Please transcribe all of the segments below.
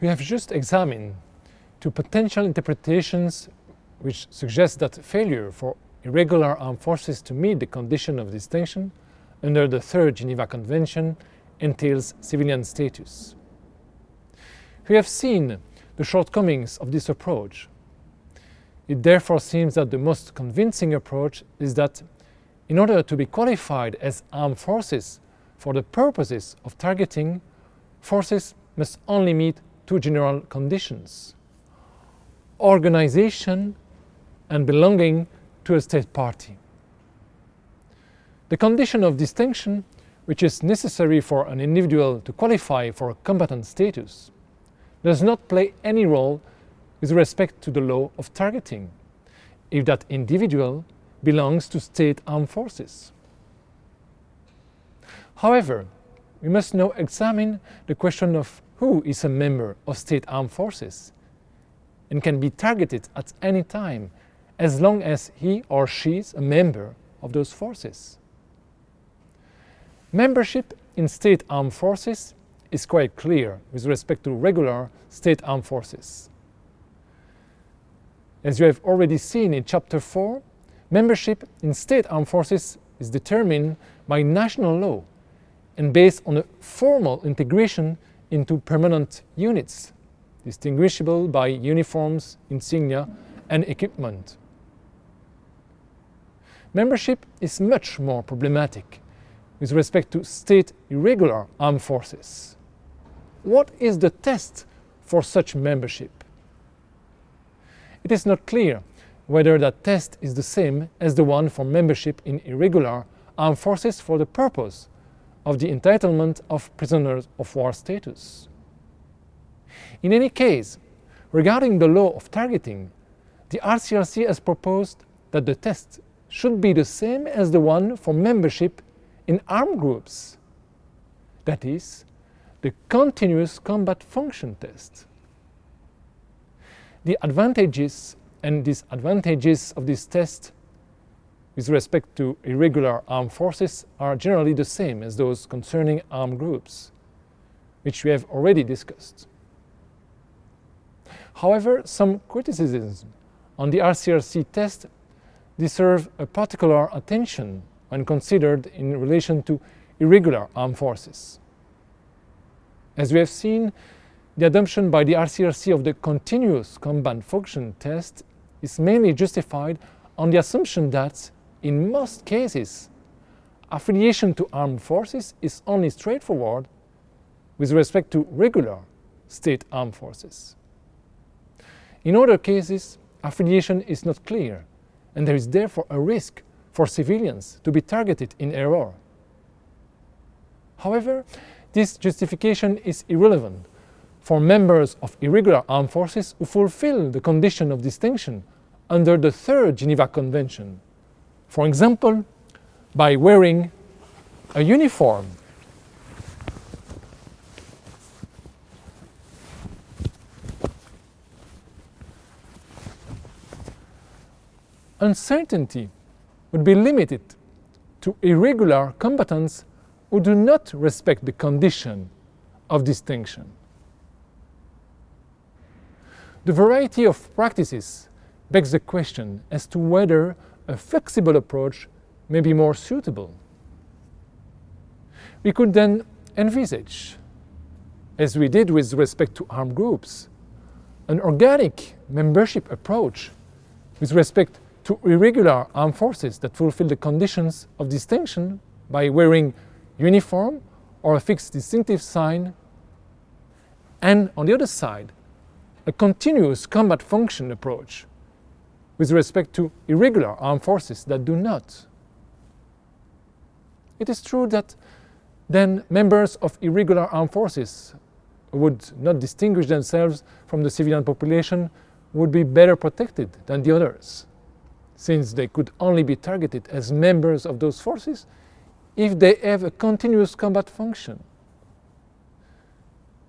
We have just examined two potential interpretations which suggest that failure for irregular armed forces to meet the condition of distinction under the Third Geneva Convention entails civilian status. We have seen the shortcomings of this approach. It therefore seems that the most convincing approach is that in order to be qualified as armed forces for the purposes of targeting, forces must only meet two general conditions organization and belonging to a state party. The condition of distinction, which is necessary for an individual to qualify for a combatant status, does not play any role with respect to the law of targeting, if that individual belongs to state armed forces. However, we must now examine the question of who is a member of state armed forces and can be targeted at any time as long as he or she is a member of those forces. Membership in state armed forces is quite clear with respect to regular state armed forces. As you have already seen in Chapter 4, membership in state armed forces is determined by national law and based on a formal integration into permanent units, distinguishable by uniforms, insignia, and equipment. Membership is much more problematic with respect to state irregular armed forces. What is the test for such membership? It is not clear whether that test is the same as the one for membership in irregular armed forces for the purpose of the entitlement of prisoners of war status. In any case, regarding the law of targeting, the ICRC has proposed that the test should be the same as the one for membership in armed groups. That is, the continuous combat function test. The advantages and disadvantages of this test with respect to irregular armed forces are generally the same as those concerning armed groups, which we have already discussed. However, some criticisms on the ICRC test deserve a particular attention when considered in relation to irregular armed forces. As we have seen, the adoption by the ICRC of the continuous combat function test is mainly justified on the assumption that in most cases, affiliation to armed forces is only straightforward with respect to regular state armed forces. In other cases, affiliation is not clear, and there is therefore a risk for civilians to be targeted in error. However, this justification is irrelevant for members of irregular armed forces who fulfill the condition of distinction under the Third Geneva Convention for example, by wearing a uniform. Uncertainty would be limited to irregular combatants who do not respect the condition of distinction. The variety of practices begs the question as to whether a flexible approach may be more suitable. We could then envisage, as we did with respect to armed groups, an organic membership approach with respect to irregular armed forces that fulfill the conditions of distinction by wearing uniform or a fixed distinctive sign, and on the other side, a continuous combat function approach with respect to irregular armed forces that do not. It is true that then members of irregular armed forces would not distinguish themselves from the civilian population would be better protected than the others, since they could only be targeted as members of those forces if they have a continuous combat function.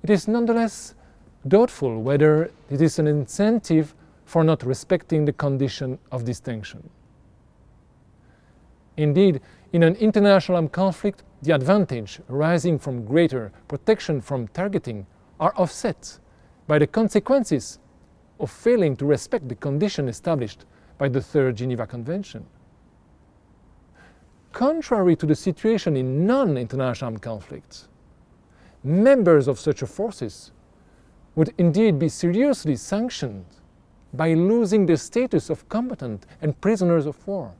It is nonetheless doubtful whether it is an incentive for not respecting the condition of distinction. Indeed, in an international armed conflict, the advantage arising from greater protection from targeting are offset by the consequences of failing to respect the condition established by the Third Geneva Convention. Contrary to the situation in non-international armed conflicts, members of such forces would indeed be seriously sanctioned by losing the status of combatant and prisoners of war.